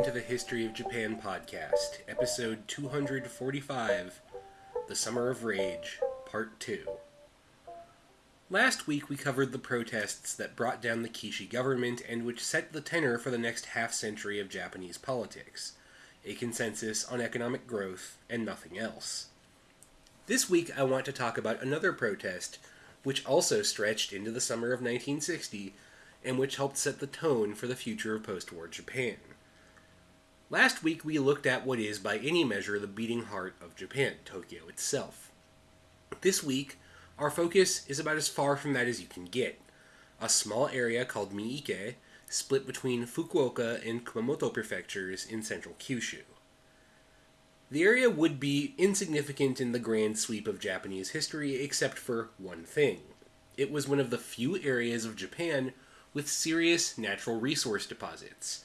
Welcome to the History of Japan podcast, episode 245 The Summer of Rage, Part 2. Last week we covered the protests that brought down the Kishi government and which set the tenor for the next half century of Japanese politics a consensus on economic growth and nothing else. This week I want to talk about another protest which also stretched into the summer of 1960 and which helped set the tone for the future of post war Japan. Last week we looked at what is, by any measure, the beating heart of Japan, Tokyo itself. This week, our focus is about as far from that as you can get a small area called Miike, split between Fukuoka and Kumamoto prefectures in central Kyushu. The area would be insignificant in the grand sweep of Japanese history except for one thing. It was one of the few areas of Japan with serious natural resource deposits.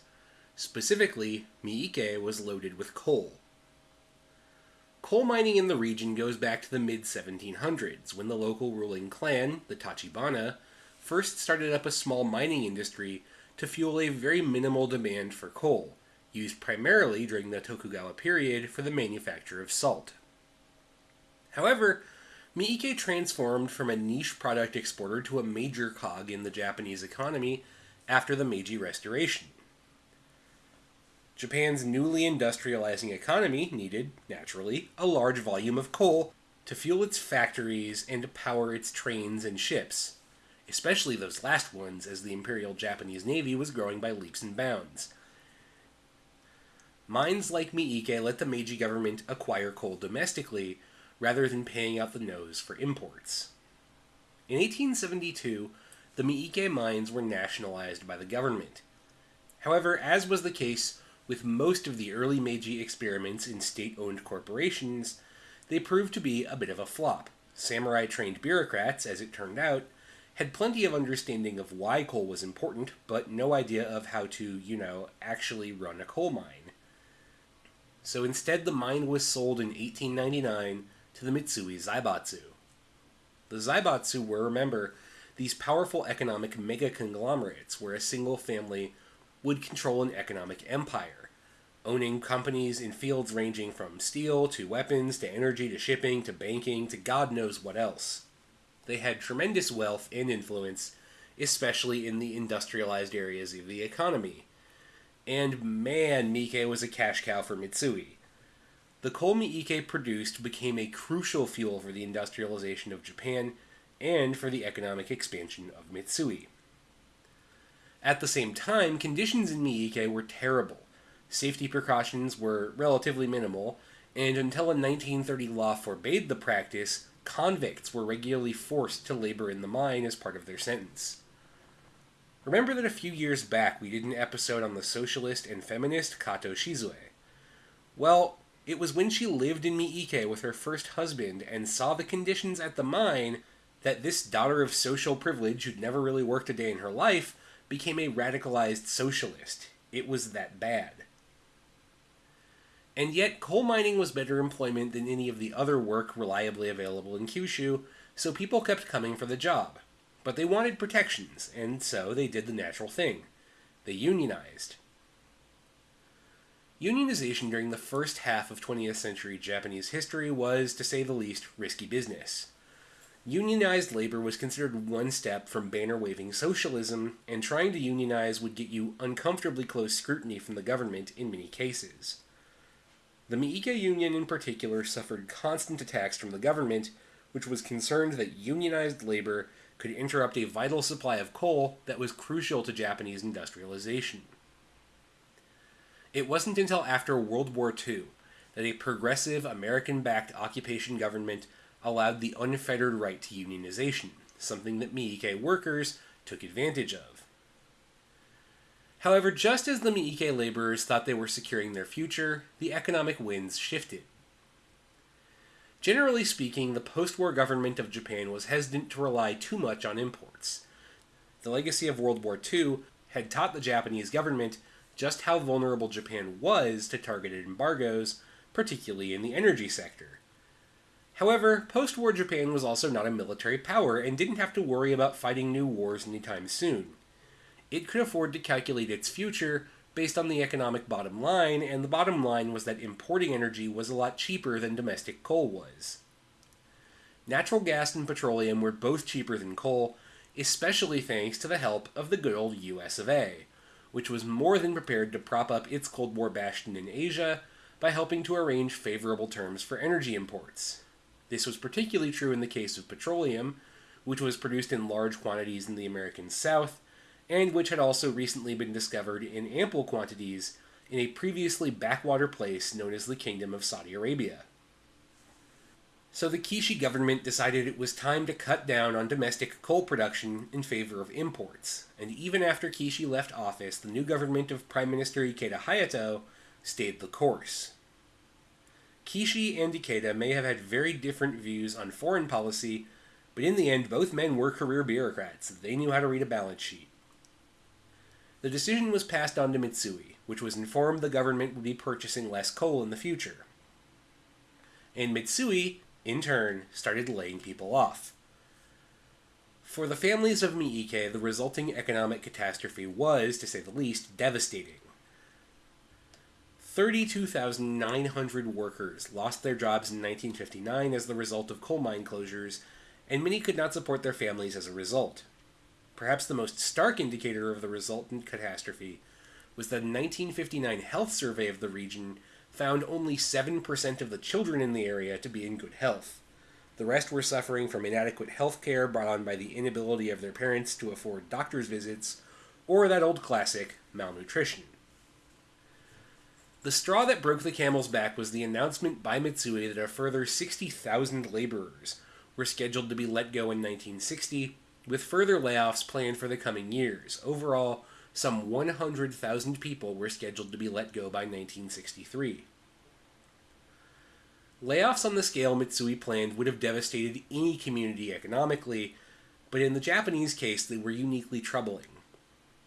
Specifically, Miike was loaded with coal. Coal mining in the region goes back to the mid 1700s when the local ruling clan, the Tachibana, first started up a small mining industry to fuel a very minimal demand for coal, used primarily during the Tokugawa period for the manufacture of salt. However, Miike transformed from a niche product exporter to a major cog in the Japanese economy after the Meiji Restoration. Japan's newly industrializing economy needed, naturally, a large volume of coal to fuel its factories and to power its trains and ships, especially those last ones as the Imperial Japanese Navy was growing by leaps and bounds. Mines like Miike let the Meiji government acquire coal domestically rather than paying out the nose for imports. In 1872, the Miike mines were nationalized by the government. However, as was the case with most of the early Meiji experiments in state owned corporations, they proved to be a bit of a flop. Samurai trained bureaucrats, as it turned out, had plenty of understanding of why coal was important, but no idea of how to, you know, actually run a coal mine. So instead, the mine was sold in 1899 to the Mitsui Zaibatsu. The Zaibatsu were, remember, these powerful economic mega conglomerates where a single family would control an economic empire, owning companies in fields ranging from steel to weapons to energy to shipping to banking to God knows what else. They had tremendous wealth and influence, especially in the industrialized areas of the economy. And man, Miike was a cash cow for Mitsui. The coal Miike produced became a crucial fuel for the industrialization of Japan and for the economic expansion of Mitsui. At the same time, conditions in Miike were terrible. Safety precautions were relatively minimal, and until a 1930 law forbade the practice, convicts were regularly forced to labor in the mine as part of their sentence. Remember that a few years back we did an episode on the socialist and feminist Kato Shizue? Well, it was when she lived in Miike with her first husband and saw the conditions at the mine that this daughter of social privilege, who'd never really worked a day in her life, became a radicalized socialist. It was that bad. And yet, coal mining was better employment than any of the other work reliably available in Kyushu, so people kept coming for the job. But they wanted protections, and so they did the natural thing. They unionized. Unionization during the first half of 20th century Japanese history was, to say the least, risky business. Unionized labor was considered one step from banner waving socialism, and trying to unionize would get you uncomfortably close scrutiny from the government in many cases. The Miike Union in particular suffered constant attacks from the government, which was concerned that unionized labor could interrupt a vital supply of coal that was crucial to Japanese industrialization. It wasn't until after World War II that a progressive American backed occupation government allowed the unfettered right to unionization, something that Miike workers took advantage of. However, just as the Miike laborers thought they were securing their future, the economic winds shifted. Generally speaking, the post war government of Japan was hesitant to rely too much on imports. The legacy of World War II had taught the Japanese government just how vulnerable Japan was to targeted embargoes, particularly in the energy sector. However, post war Japan was also not a military power and didn't have to worry about fighting new wars anytime soon. It could afford to calculate its future based on the economic bottom line, and the bottom line was that importing energy was a lot cheaper than domestic coal was. Natural gas and petroleum were both cheaper than coal, especially thanks to the help of the good old US of A, which was more than prepared to prop up its Cold War bastion in Asia by helping to arrange favorable terms for energy imports. This was particularly true in the case of petroleum, which was produced in large quantities in the American South, and which had also recently been discovered in ample quantities in a previously backwater place known as the Kingdom of Saudi Arabia. So the Kishi government decided it was time to cut down on domestic coal production in favor of imports, and even after Kishi left office, the new government of Prime Minister Ikeda Hayato stayed the course. Kishi and Ikeda may have had very different views on foreign policy, but in the end, both men were career bureaucrats. They knew how to read a balance sheet. The decision was passed on to Mitsui, which was informed the government would be purchasing less coal in the future. And Mitsui, in turn, started laying people off. For the families of Miike, the resulting economic catastrophe was, to say the least, devastating. 32,900 workers lost their jobs in 1959 as the result of coal mine closures, and many could not support their families as a result. Perhaps the most stark indicator of the resultant catastrophe was that 1959 health survey of the region found only 7% of the children in the area to be in good health. The rest were suffering from inadequate health care brought on by the inability of their parents to afford doctor's visits, or that old classic, malnutrition. The straw that broke the camel's back was the announcement by Mitsui that a further 60,000 laborers were scheduled to be let go in 1960, with further layoffs planned for the coming years. Overall, some 100,000 people were scheduled to be let go by 1963. Layoffs on the scale Mitsui planned would have devastated any community economically, but in the Japanese case, they were uniquely troubling.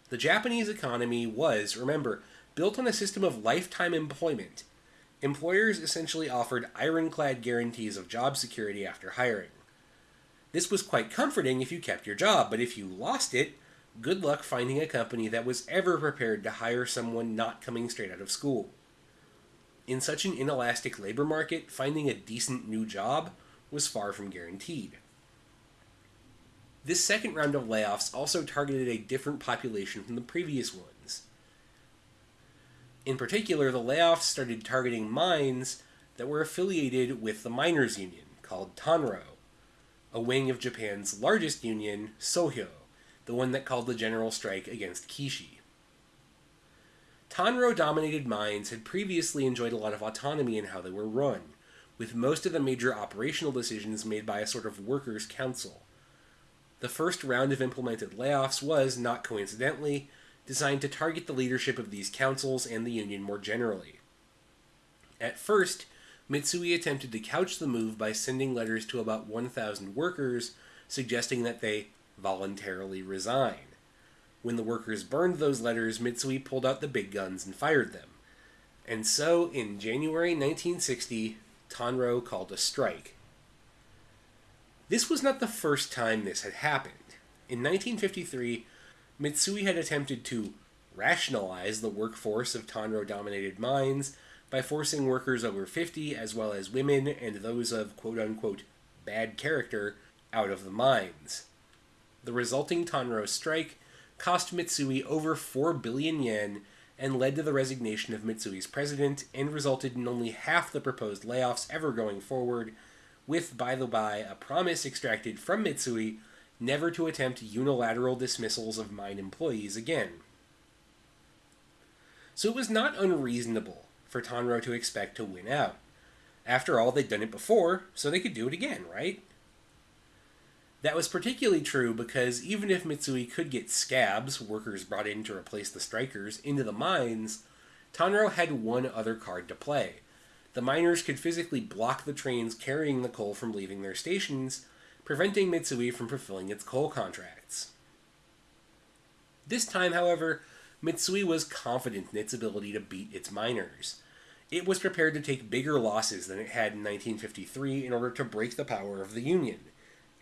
The Japanese economy was, remember, built on a system of lifetime employment, employers essentially offered ironclad guarantees of job security after hiring. This was quite comforting if you kept your job, but if you lost it, good luck finding a company that was ever prepared to hire someone not coming straight out of school. In such an inelastic labor market, finding a decent new job was far from guaranteed. This second round of layoffs also targeted a different population from the previous one. In particular, the layoffs started targeting mines that were affiliated with the miners' union, called Tanro, a wing of Japan's largest union, Sohyo, the one that called the general strike against Kishi. Tanro dominated mines had previously enjoyed a lot of autonomy in how they were run, with most of the major operational decisions made by a sort of workers' council. The first round of implemented layoffs was, not coincidentally, designed to target the leadership of these councils and the union more generally. At first, Mitsui attempted to couch the move by sending letters to about 1,000 workers suggesting that they voluntarily resign. When the workers burned those letters, Mitsui pulled out the big guns and fired them. And so, in January 1960, Tanro called a strike. This was not the first time this had happened. In 1953, Mitsui had attempted to rationalize the workforce of Tanro dominated mines by forcing workers over 50, as well as women and those of quote unquote bad character, out of the mines. The resulting Tanro strike cost Mitsui over 4 billion yen and led to the resignation of Mitsui's president and resulted in only half the proposed layoffs ever going forward, with, by the by, a promise extracted from Mitsui never to attempt unilateral dismissals of mine employees again. So it was not unreasonable for Tanro to expect to win out. After all, they'd done it before, so they could do it again, right? That was particularly true because even if Mitsui could get scabs, workers brought in to replace the strikers, into the mines, Tanro had one other card to play. The miners could physically block the trains carrying the coal from leaving their stations, preventing Mitsui from fulfilling its coal contracts. This time, however, Mitsui was confident in its ability to beat its miners. It was prepared to take bigger losses than it had in 1953 in order to break the power of the Union.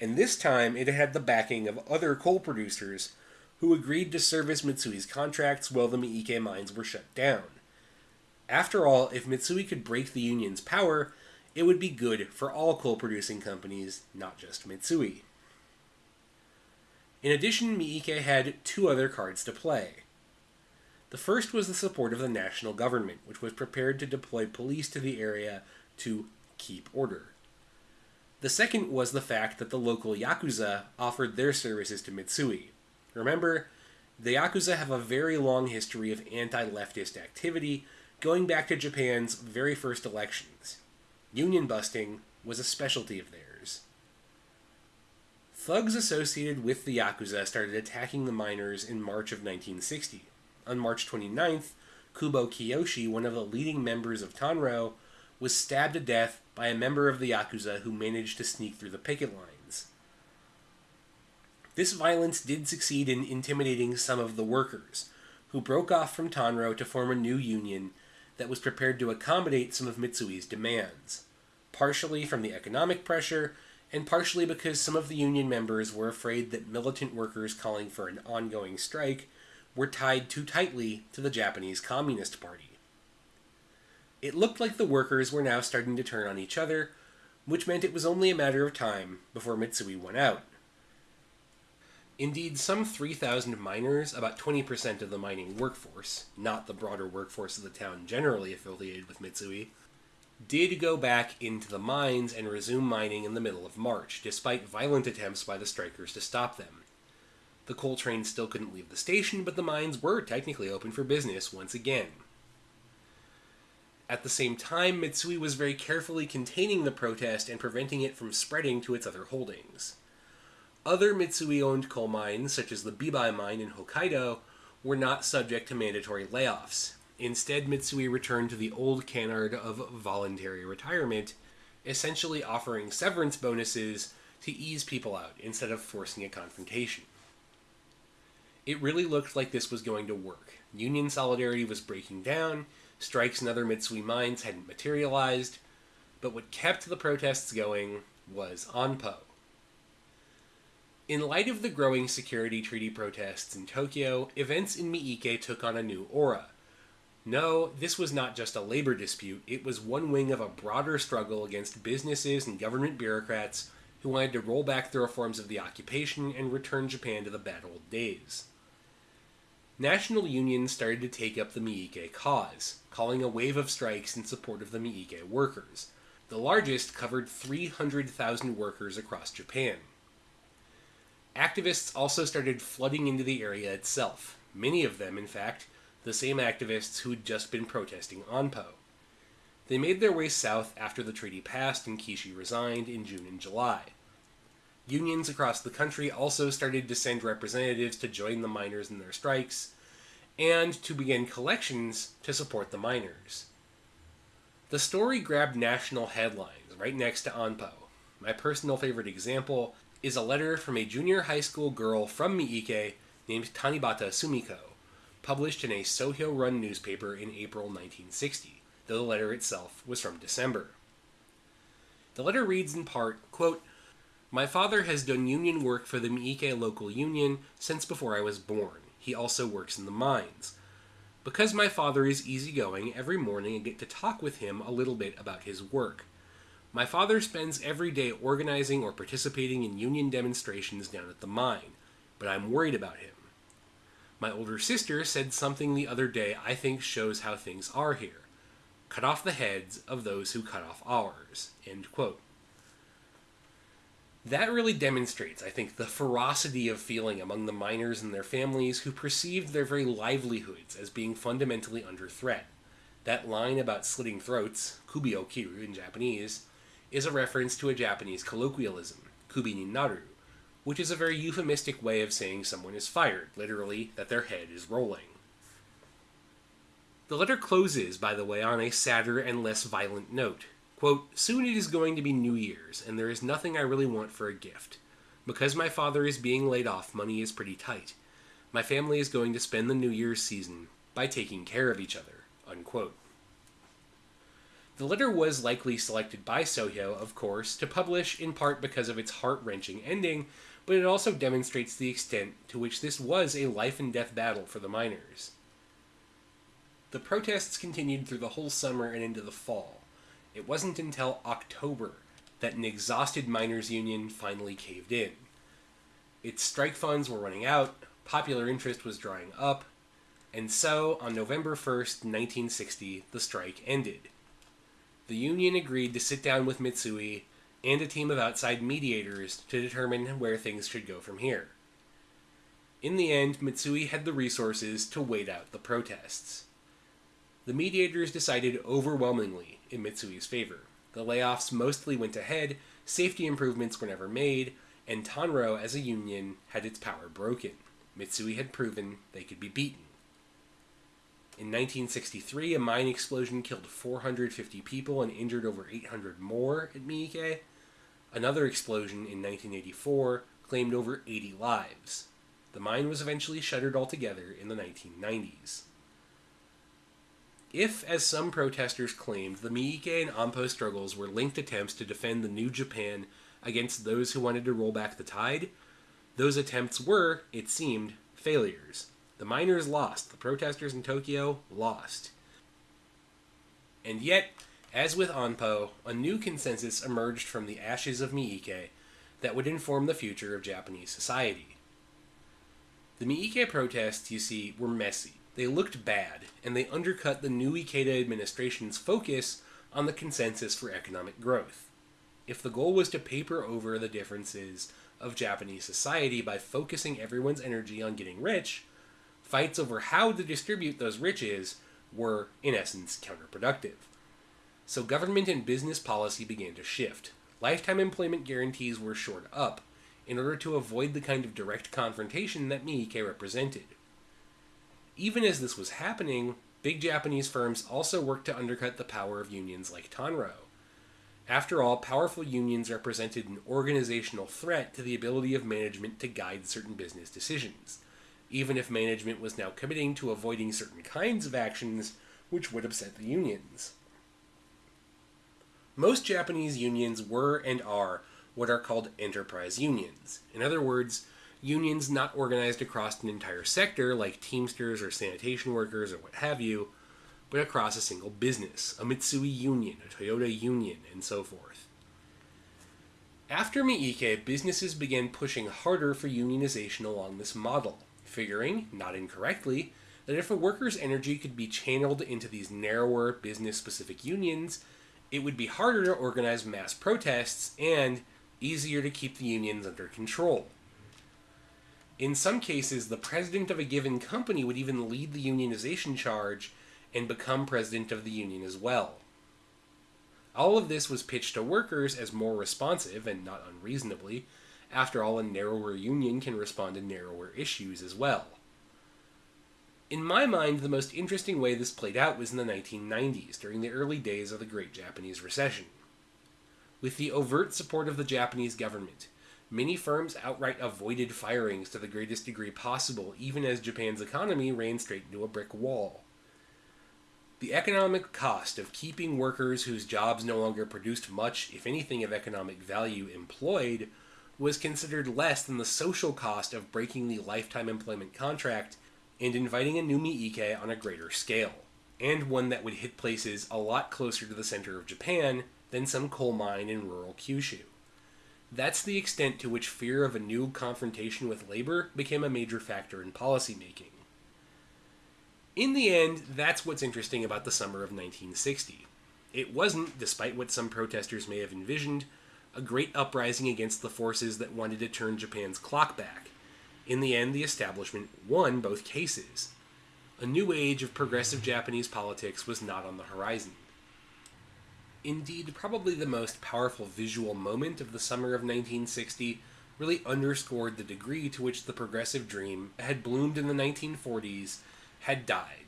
And this time it had the backing of other coal producers who agreed to service Mitsui's contracts while the Miike mines were shut down. After all, if Mitsui could break the union's power, it would be good for all coal producing companies, not just Mitsui. In addition, Miike had two other cards to play. The first was the support of the national government, which was prepared to deploy police to the area to keep order. The second was the fact that the local Yakuza offered their services to Mitsui. Remember, the Yakuza have a very long history of anti leftist activity, going back to Japan's very first elections. Union busting was a specialty of theirs. Thugs associated with the Yakuza started attacking the miners in March of 1960. On March 29th, Kubo Kiyoshi, one of the leading members of Tanro, was stabbed to death by a member of the Yakuza who managed to sneak through the picket lines. This violence did succeed in intimidating some of the workers, who broke off from Tanro to form a new union that was prepared to accommodate some of Mitsui's demands, partially from the economic pressure, and partially because some of the union members were afraid that militant workers calling for an ongoing strike were tied too tightly to the Japanese Communist Party. It looked like the workers were now starting to turn on each other, which meant it was only a matter of time before Mitsui went out. Indeed, some 3,000 miners, about 20% of the mining workforce, not the broader workforce of the town generally affiliated with Mitsui, did go back into the mines and resume mining in the middle of March, despite violent attempts by the strikers to stop them. The coal train still couldn't leave the station, but the mines were technically open for business once again. At the same time, Mitsui was very carefully containing the protest and preventing it from spreading to its other holdings. Other Mitsui owned coal mines, such as the Bibai mine in Hokkaido, were not subject to mandatory layoffs. Instead, Mitsui returned to the old canard of voluntary retirement, essentially offering severance bonuses to ease people out instead of forcing a confrontation. It really looked like this was going to work. Union solidarity was breaking down, strikes in other Mitsui mines hadn't materialized, but what kept the protests going was Anpo. In light of the growing security treaty protests in Tokyo, events in Miike took on a new aura. No, this was not just a labor dispute, it was one wing of a broader struggle against businesses and government bureaucrats who wanted to roll back the reforms of the occupation and return Japan to the bad old days. National unions started to take up the Miike cause, calling a wave of strikes in support of the Miike workers. The largest covered 300,000 workers across Japan. Activists also started flooding into the area itself, many of them, in fact, the same activists who'd just been protesting Anpo. They made their way south after the treaty passed and Kishi resigned in June and July. Unions across the country also started to send representatives to join the miners in their strikes and to begin collections to support the miners. The story grabbed national headlines right next to Anpo. My personal favorite example is a letter from a junior high school girl from Miike named Tanibata Sumiko, published in a Sohyo run newspaper in April 1960, though the letter itself was from December. The letter reads in part, quote, my father has done union work for the Miike local union since before I was born. He also works in the mines. Because my father is easygoing, every morning I get to talk with him a little bit about his work. My father spends every day organizing or participating in union demonstrations down at the mine, but I'm worried about him. My older sister said something the other day I think shows how things are here. Cut off the heads of those who cut off ours. End quote that really demonstrates, I think, the ferocity of feeling among the miners and their families who perceived their very livelihoods as being fundamentally under threat. That line about slitting throats, kubi o kiru in Japanese, is a reference to a Japanese colloquialism, kubi ni naru, which is a very euphemistic way of saying someone is fired, literally, that their head is rolling. The letter closes, by the way, on a sadder and less violent note. Quote, Soon it is going to be New Year's, and there is nothing I really want for a gift. Because my father is being laid off, money is pretty tight. My family is going to spend the New Year's season by taking care of each other. Unquote. The letter was likely selected by Sohyo, of course, to publish in part because of its heart wrenching ending, but it also demonstrates the extent to which this was a life and death battle for the miners. The protests continued through the whole summer and into the fall. It wasn't until October that an exhausted miners' union finally caved in. Its strike funds were running out, popular interest was drying up, and so on November 1st, 1960, the strike ended. The union agreed to sit down with Mitsui and a team of outside mediators to determine where things should go from here. In the end, Mitsui had the resources to wait out the protests. The mediators decided overwhelmingly in Mitsui's favor. The layoffs mostly went ahead, safety improvements were never made, and Tanro as a union had its power broken. Mitsui had proven they could be beaten. In 1963, a mine explosion killed 450 people and injured over 800 more at Miike. Another explosion in 1984 claimed over 80 lives. The mine was eventually shuttered altogether in the 1990s. If, as some protesters claimed, the Miike and Ampo struggles were linked attempts to defend the new Japan against those who wanted to roll back the tide, those attempts were, it seemed, failures. The miners lost, the protesters in Tokyo lost. And yet, as with Anpo, a new consensus emerged from the ashes of Miike that would inform the future of Japanese society. The Miike protests, you see, were messy. They looked bad, and they undercut the new Ikeda administration's focus on the consensus for economic growth. If the goal was to paper over the differences of Japanese society by focusing everyone's energy on getting rich, fights over how to distribute those riches were, in essence, counterproductive. So government and business policy began to shift. Lifetime employment guarantees were shored up in order to avoid the kind of direct confrontation that Miike represented. Even as this was happening, big Japanese firms also worked to undercut the power of unions like Tanro. After all, powerful unions represented an organizational threat to the ability of management to guide certain business decisions, even if management was now committing to avoiding certain kinds of actions which would upset the unions. Most Japanese unions were and are what are called enterprise unions. In other words, unions not organized across an entire sector like Teamsters or sanitation workers or what have you, but across a single business, a Mitsui union, a Toyota union, and so forth. After Miike, businesses began pushing harder for unionization along this model, figuring, not incorrectly, that if a worker's energy could be channeled into these narrower business specific unions, it would be harder to organize mass protests and easier to keep the unions under control. In some cases, the president of a given company would even lead the unionization charge and become president of the union as well. All of this was pitched to workers as more responsive, and not unreasonably. After all, a narrower union can respond to narrower issues as well. In my mind, the most interesting way this played out was in the 1990s, during the early days of the Great Japanese Recession. With the overt support of the Japanese government, many firms outright avoided firings to the greatest degree possible, even as Japan's economy ran straight into a brick wall. The economic cost of keeping workers whose jobs no longer produced much, if anything, of economic value employed was considered less than the social cost of breaking the lifetime employment contract and inviting a new Miike on a greater scale, and one that would hit places a lot closer to the center of Japan than some coal mine in rural Kyushu. That's the extent to which fear of a new confrontation with labor became a major factor in policymaking. In the end, that's what's interesting about the summer of 1960. It wasn't, despite what some protesters may have envisioned, a great uprising against the forces that wanted to turn Japan's clock back. In the end, the establishment won both cases. A new age of progressive Japanese politics was not on the horizon. Indeed, probably the most powerful visual moment of the summer of 1960 really underscored the degree to which the progressive dream had bloomed in the 1940s had died.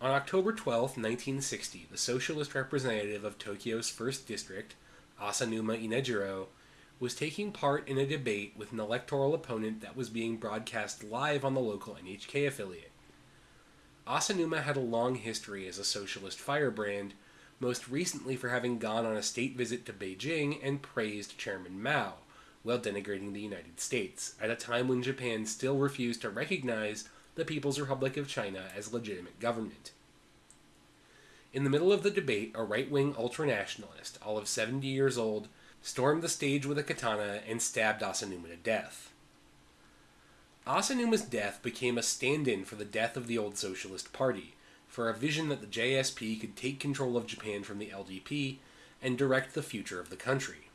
On October 12, 1960, the socialist representative of Tokyo's 1st District, Asanuma Inejiro, was taking part in a debate with an electoral opponent that was being broadcast live on the local NHK affiliate. Asanuma had a long history as a socialist firebrand, most recently for having gone on a state visit to Beijing and praised Chairman Mao, while denigrating the United States, at a time when Japan still refused to recognize the People's Republic of China as legitimate government. In the middle of the debate, a right wing ultranationalist, all of 70 years old, stormed the stage with a katana and stabbed Asanuma to death. Asanuma's death became a stand in for the death of the old Socialist Party, for a vision that the JSP could take control of Japan from the LDP and direct the future of the country.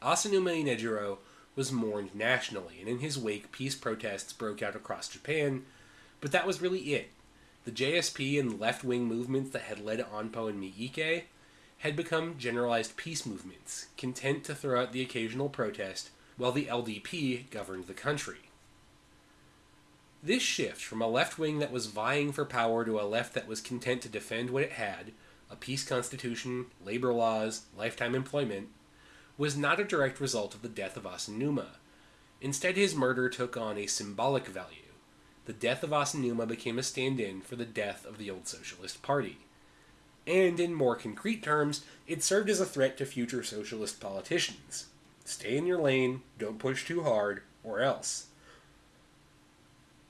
Asanuma Inejiro was mourned nationally, and in his wake, peace protests broke out across Japan, but that was really it. The JSP and left wing movements that had led Anpo and Miike had become generalized peace movements, content to throw out the occasional protest while the LDP governed the country. This shift from a left wing that was vying for power to a left that was content to defend what it had a peace constitution, labor laws, lifetime employment was not a direct result of the death of Asanuma. Instead, his murder took on a symbolic value. The death of Asanuma became a stand in for the death of the old Socialist Party. And in more concrete terms, it served as a threat to future socialist politicians. Stay in your lane, don't push too hard, or else.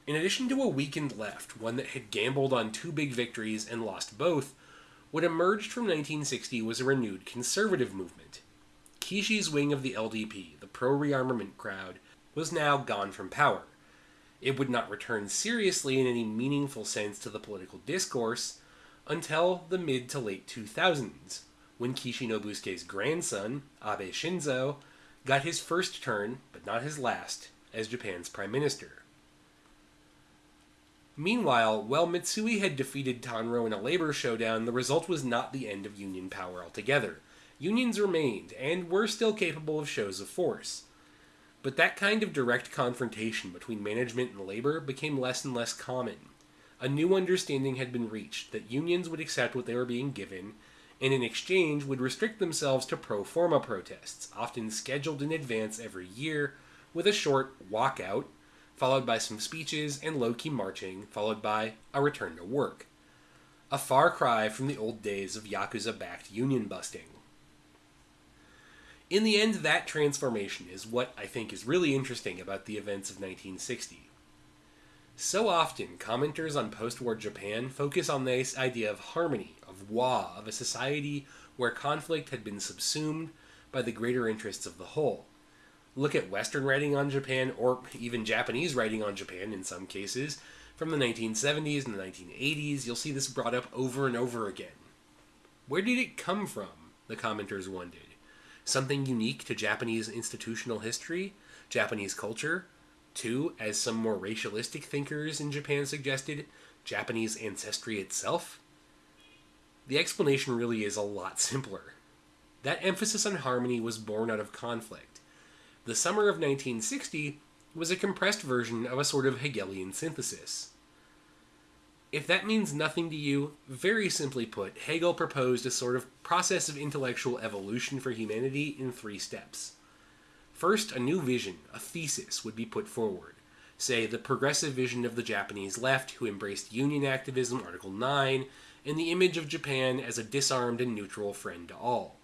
In addition to a weakened left, one that had gambled on two big victories and lost both, what emerged from 1960 was a renewed conservative movement. Kishi's wing of the LDP, the pro rearmament crowd, was now gone from power. It would not return seriously in any meaningful sense to the political discourse until the mid to late 2000s, when Kishi Nobusuke's grandson, Abe Shinzo, got his first turn, but not his last, as Japan's prime minister. Meanwhile, while Mitsui had defeated Tanro in a labor showdown, the result was not the end of Union power altogether. Unions remained, and were still capable of shows of force. But that kind of direct confrontation between management and labor became less and less common. A new understanding had been reached that unions would accept what they were being given, and in exchange would restrict themselves to pro forma protests, often scheduled in advance every year, with a short walkout followed by some speeches and low key marching, followed by a return to work. A far cry from the old days of Yakuza backed union busting. In the end, that transformation is what I think is really interesting about the events of 1960. So often, commenters on post war Japan focus on this idea of harmony, of wa, of a society where conflict had been subsumed by the greater interests of the whole look at Western writing on Japan, or even Japanese writing on Japan in some cases, from the 1970s and the 1980s, you'll see this brought up over and over again. Where did it come from? The commenters wondered. Something unique to Japanese institutional history, Japanese culture? Two, as some more racialistic thinkers in Japan suggested, Japanese ancestry itself? The explanation really is a lot simpler. That emphasis on harmony was born out of conflict the summer of 1960 was a compressed version of a sort of Hegelian synthesis. If that means nothing to you, very simply put, Hegel proposed a sort of process of intellectual evolution for humanity in three steps. First, a new vision, a thesis, would be put forward. Say, the progressive vision of the Japanese left, who embraced union activism, Article 9, and the image of Japan as a disarmed and neutral friend to all.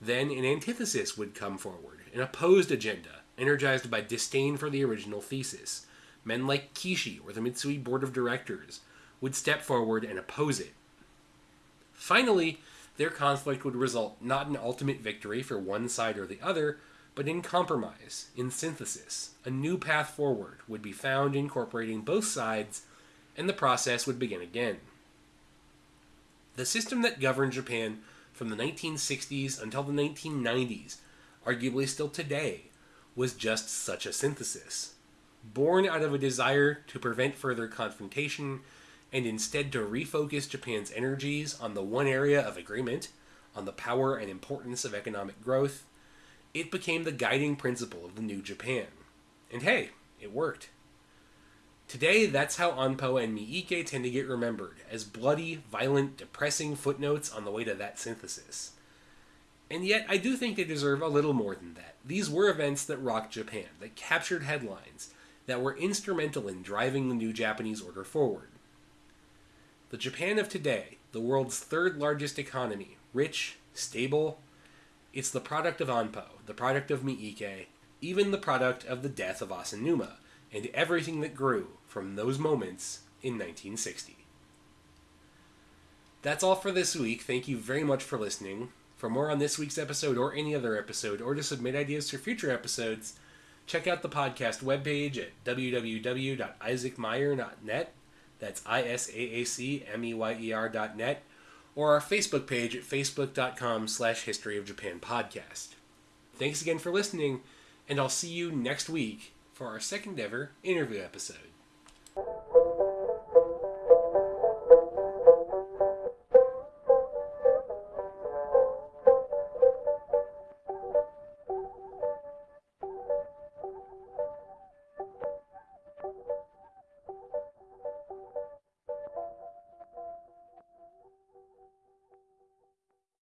Then an antithesis would come forward, an opposed agenda, energized by disdain for the original thesis. Men like Kishi or the Mitsui board of directors would step forward and oppose it. Finally, their conflict would result not in ultimate victory for one side or the other, but in compromise, in synthesis. A new path forward would be found incorporating both sides, and the process would begin again. The system that governed Japan from the 1960s until the 1990s arguably still today, was just such a synthesis. Born out of a desire to prevent further confrontation and instead to refocus Japan's energies on the one area of agreement, on the power and importance of economic growth, it became the guiding principle of the new Japan. And hey, it worked. Today, that's how Anpo and Miike tend to get remembered, as bloody, violent, depressing footnotes on the way to that synthesis. And yet, I do think they deserve a little more than that. These were events that rocked Japan, that captured headlines, that were instrumental in driving the new Japanese order forward. The Japan of today, the world's third largest economy, rich, stable, It's the product of Anpo, the product of Miike, even the product of the death of Asanuma, and everything that grew from those moments in 1960. That's all for this week. Thank you very much for listening. For more on this week's episode or any other episode, or to submit ideas for future episodes, check out the podcast webpage at www.isaacmeyer.net. That's I S A A C M E Y E R.net or our Facebook page at facebook.com slash history of Japan podcast. Thanks again for listening, and I'll see you next week for our second ever interview episode.